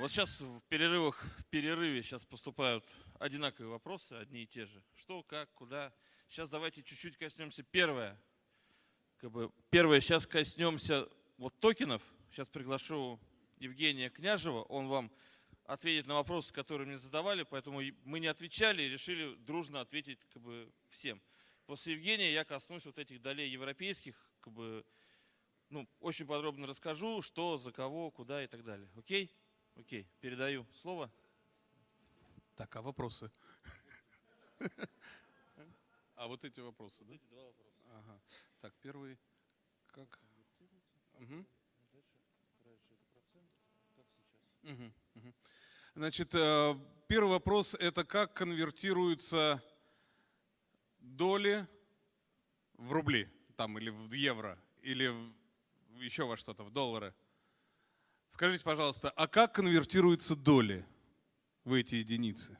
Вот сейчас в перерывах, в перерыве сейчас поступают одинаковые вопросы, одни и те же. Что, как, куда. Сейчас давайте чуть-чуть коснемся. Первое. Как бы, первое, сейчас коснемся вот токенов. Сейчас приглашу Евгения Княжева. Он вам ответит на вопросы, которые мне задавали, поэтому мы не отвечали и решили дружно ответить как бы, всем. После Евгения я коснусь вот этих долей европейских, как бы, ну, очень подробно расскажу, что, за кого, куда и так далее. Окей? Окей, передаю слово. Так, а вопросы? А вот эти вопросы, да? Эти два вопроса. Ага. Так, первый, как? Угу. Угу. Угу. Значит, э, первый вопрос – это как конвертируются доли в рубли, там, или в евро, или в, еще во что-то, в доллары. Скажите, пожалуйста, а как конвертируются доли в эти единицы?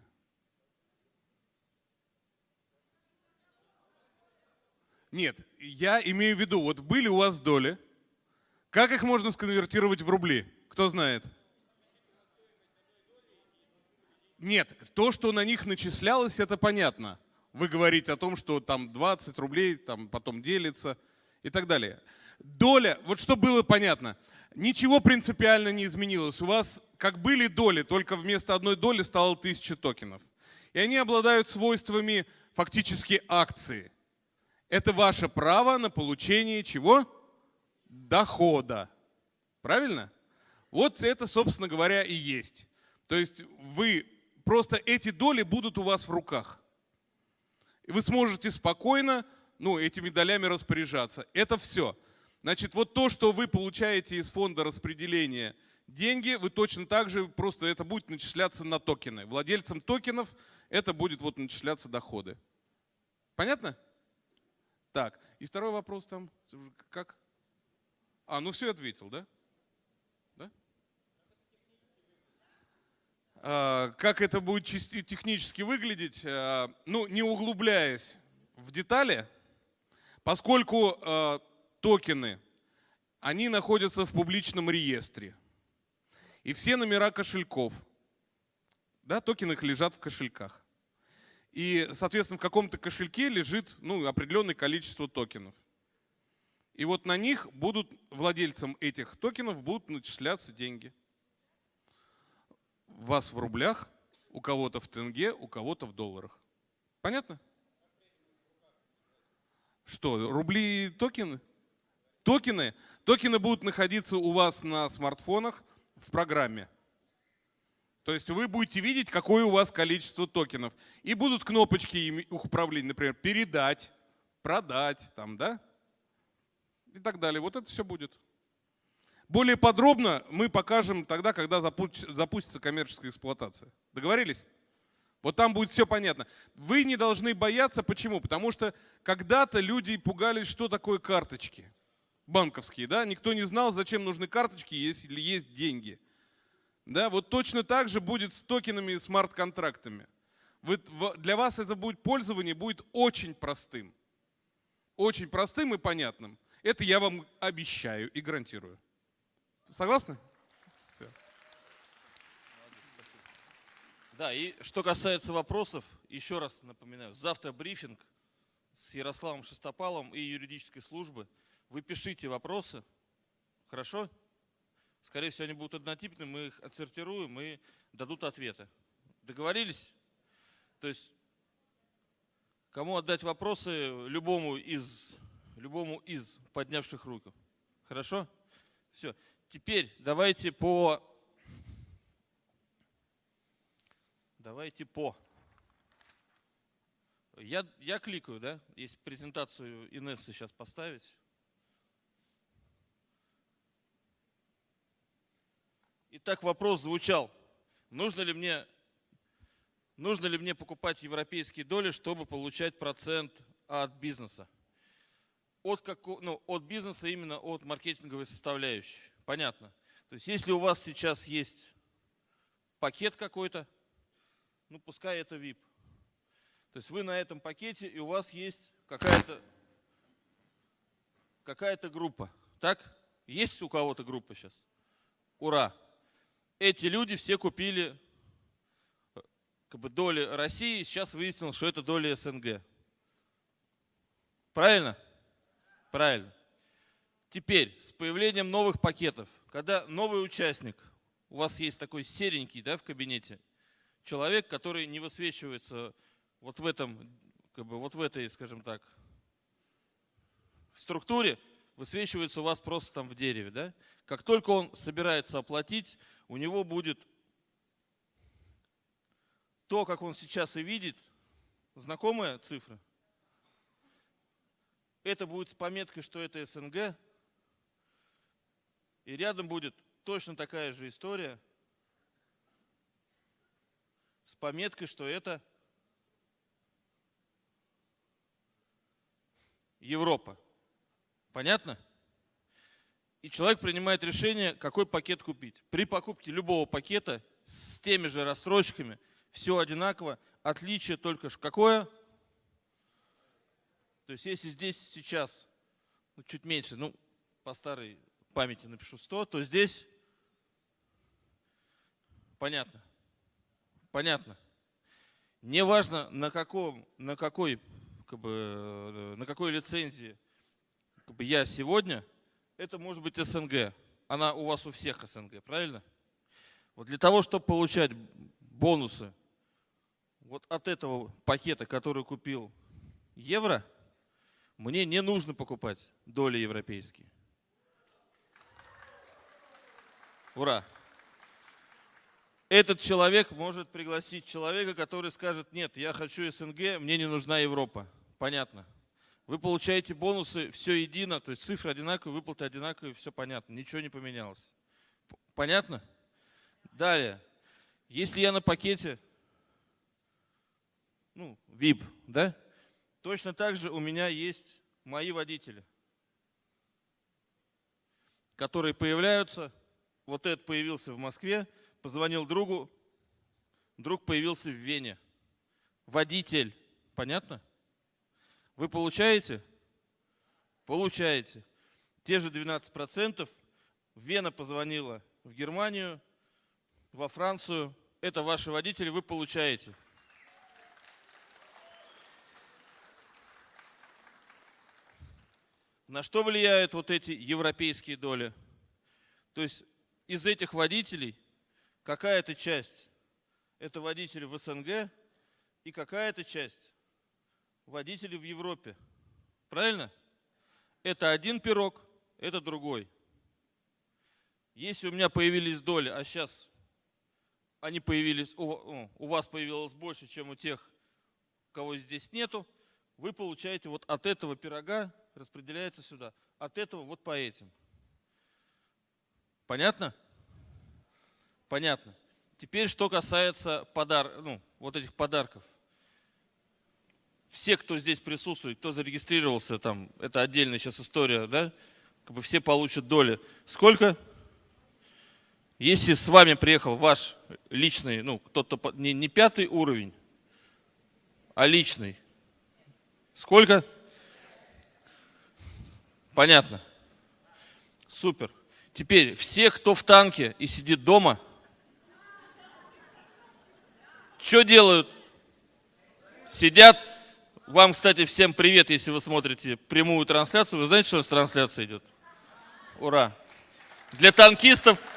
Нет, я имею в виду, вот были у вас доли, как их можно сконвертировать в рубли? Кто знает? Нет, то, что на них начислялось, это понятно. Вы говорите о том, что там 20 рублей, там потом делится и так далее. Доля, вот что было понятно, ничего принципиально не изменилось. У вас как были доли, только вместо одной доли стало 1000 токенов. И они обладают свойствами фактически акции. Это ваше право на получение чего? Дохода. Правильно? Вот это, собственно говоря, и есть. То есть вы просто эти доли будут у вас в руках. И вы сможете спокойно ну, этими долями распоряжаться. Это все. Значит, вот то, что вы получаете из фонда распределения деньги, вы точно так же, просто это будет начисляться на токены. Владельцам токенов это будет вот начисляться доходы. Понятно? Так, и второй вопрос там, как? А, ну все ответил, да? Да? А, как это будет технически выглядеть? А, ну, не углубляясь в детали, поскольку а, токены, они находятся в публичном реестре. И все номера кошельков, да, токены лежат в кошельках. И, соответственно, в каком-то кошельке лежит ну, определенное количество токенов. И вот на них будут, владельцам этих токенов будут начисляться деньги. Вас в рублях, у кого-то в тенге, у кого-то в долларах. Понятно? Что, рубли токены? Токены, токены будут находиться у вас на смартфонах в программе. То есть вы будете видеть, какое у вас количество токенов. И будут кнопочки управления, например, передать, продать, там, да? И так далее. Вот это все будет. Более подробно мы покажем тогда, когда запустится коммерческая эксплуатация. Договорились? Вот там будет все понятно. Вы не должны бояться. Почему? Потому что когда-то люди пугались, что такое карточки банковские, да, никто не знал, зачем нужны карточки, если есть деньги. Да, вот точно так же будет с токенами и смарт-контрактами. Для вас это будет пользование будет очень простым. Очень простым и понятным. Это я вам обещаю и гарантирую. Согласны? Да, и что касается вопросов, еще раз напоминаю, завтра брифинг с Ярославом Шестопалом и юридической службы – вы пишите вопросы, хорошо? Скорее всего, они будут однотипны, мы их отсортируем и дадут ответы. Договорились? То есть, кому отдать вопросы, любому из, любому из поднявших руку. Хорошо? Все. Теперь давайте по... Давайте по... Я, я кликаю, да? Если презентацию Инессы сейчас поставить. Итак, вопрос звучал, нужно ли мне, нужно ли мне покупать европейские доли, чтобы получать процент от бизнеса? От, как, ну, от бизнеса именно от маркетинговой составляющей. Понятно. То есть если у вас сейчас есть пакет какой-то, ну пускай это VIP. То есть вы на этом пакете и у вас есть какая-то какая-то группа. Так? Есть у кого-то группа сейчас? Ура! эти люди все купили э, как бы доли России, сейчас выяснилось, что это доли СНГ. Правильно? Правильно. Теперь, с появлением новых пакетов, когда новый участник, у вас есть такой серенький да, в кабинете, человек, который не высвечивается вот в этом, как бы вот в этой, скажем так, в структуре, высвечивается у вас просто там в дереве. Да? Как только он собирается оплатить, у него будет то, как он сейчас и видит, знакомая цифра. Это будет с пометкой, что это СНГ. И рядом будет точно такая же история с пометкой, что это Европа. Понятно? И человек принимает решение, какой пакет купить. При покупке любого пакета с теми же рассрочками все одинаково. Отличие только какое? То есть если здесь сейчас ну, чуть меньше, ну по старой памяти напишу 100, то здесь понятно. Понятно. Неважно на каком, на какой, как бы, э, на какой лицензии как бы я сегодня, это может быть СНГ. Она у вас у всех СНГ, правильно? Вот для того, чтобы получать бонусы вот от этого пакета, который купил евро, мне не нужно покупать доли европейские. Ура! Этот человек может пригласить человека, который скажет, нет, я хочу СНГ, мне не нужна Европа. Понятно. Вы получаете бонусы, все едино, то есть цифры одинаковые, выплаты одинаковые, все понятно, ничего не поменялось. Понятно? Далее, если я на пакете, ну, VIP, да, точно так же у меня есть мои водители, которые появляются, вот этот появился в Москве, позвонил другу, друг появился в Вене. Водитель, понятно? Вы получаете? Получаете. Те же 12%. Вена позвонила в Германию, во Францию. Это ваши водители, вы получаете. На что влияют вот эти европейские доли? То есть из этих водителей какая-то часть это водители в СНГ и какая-то часть водители в Европе. Правильно? Это один пирог, это другой. Если у меня появились доли, а сейчас они появились, у, вас появилось больше, чем у тех, кого здесь нету, вы получаете вот от этого пирога, распределяется сюда, от этого вот по этим. Понятно? Понятно. Теперь, что касается подар... ну, вот этих подарков все, кто здесь присутствует, кто зарегистрировался, там, это отдельная сейчас история, да, как бы все получат доли. Сколько? Если с вами приехал ваш личный, ну, кто-то не, не пятый уровень, а личный, сколько? Понятно. Супер. Теперь все, кто в танке и сидит дома, что делают? Сидят вам, кстати, всем привет, если вы смотрите прямую трансляцию. Вы знаете, что у нас трансляция идет? Ура! Для танкистов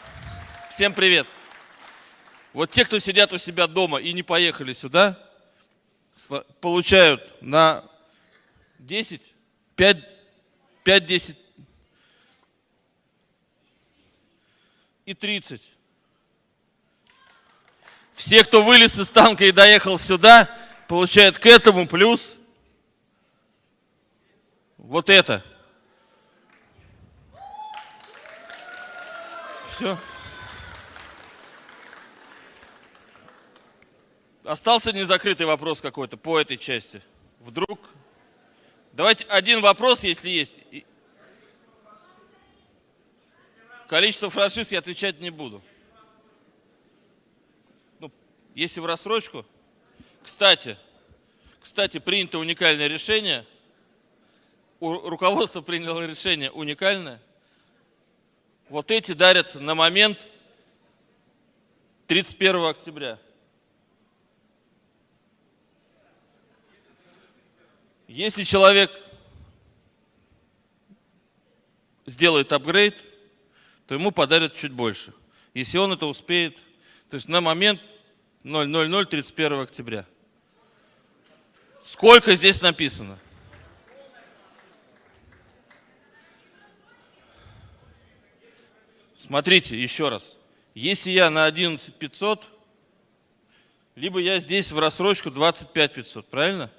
всем привет. Вот те, кто сидят у себя дома и не поехали сюда, получают на 10, 5, 5-10 и 30. Все, кто вылез из танка и доехал сюда, получают к этому плюс вот это. Все. Остался незакрытый вопрос какой-то по этой части. Вдруг? Давайте один вопрос, если есть. Количество франшиз я отвечать не буду. Если в рассрочку. Кстати, кстати, принято уникальное решение – руководство приняло решение уникальное. Вот эти дарятся на момент 31 октября. Если человек сделает апгрейд, то ему подарят чуть больше. Если он это успеет, то есть на момент 000 31 октября. Сколько здесь написано? Смотрите, еще раз. Если я на 11 500, либо я здесь в рассрочку 25 500, правильно?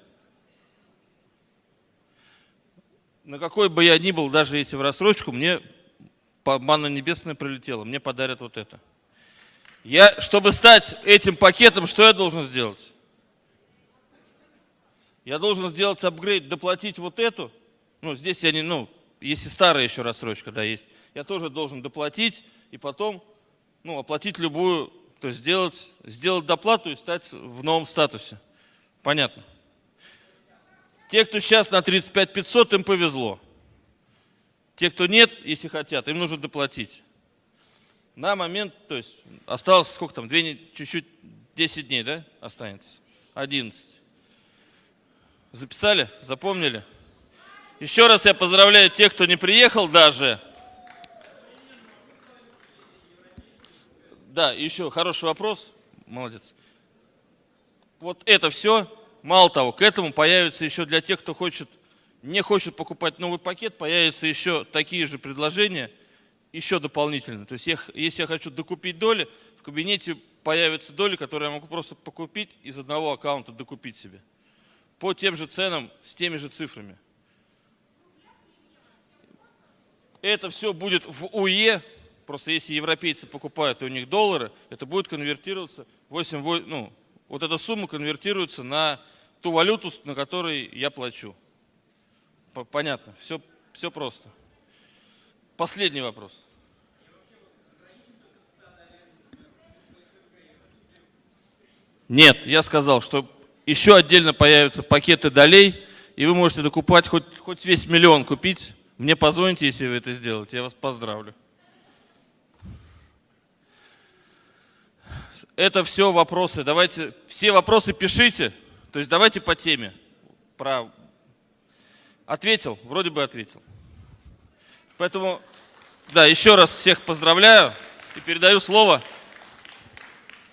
На какой бы я ни был, даже если в рассрочку, мне по манна небесная прилетела, мне подарят вот это. Я, чтобы стать этим пакетом, что я должен сделать? Я должен сделать апгрейд, доплатить вот эту. Ну, здесь я не, ну, если старая еще рассрочка, да, есть. Я тоже должен доплатить и потом, ну, оплатить любую, то есть сделать, сделать доплату и стать в новом статусе. Понятно? Те, кто сейчас на 35 500, им повезло. Те, кто нет, если хотят, им нужно доплатить. На момент, то есть осталось сколько там, чуть-чуть, 10 дней, да, останется? 11. Записали? Запомнили? Еще раз я поздравляю тех, кто не приехал даже. Да, еще хороший вопрос. Молодец. Вот это все. Мало того, к этому появится еще для тех, кто хочет, не хочет покупать новый пакет, появятся еще такие же предложения, еще дополнительно. То есть я, если я хочу докупить доли, в кабинете появятся доли, которые я могу просто покупить из одного аккаунта, докупить себе. По тем же ценам, с теми же цифрами. Это все будет в УЕ, просто если европейцы покупают, и у них доллары, это будет конвертироваться, 8, ну, вот эта сумма конвертируется на ту валюту, на которой я плачу. Понятно, все, все просто. Последний вопрос. Нет, я сказал, что еще отдельно появятся пакеты долей, и вы можете докупать хоть, хоть весь миллион купить, мне позвоните, если вы это сделаете. Я вас поздравлю. Это все вопросы. Давайте все вопросы пишите. То есть давайте по теме. Про... Ответил? Вроде бы ответил. Поэтому, да, еще раз всех поздравляю и передаю слово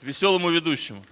веселому ведущему.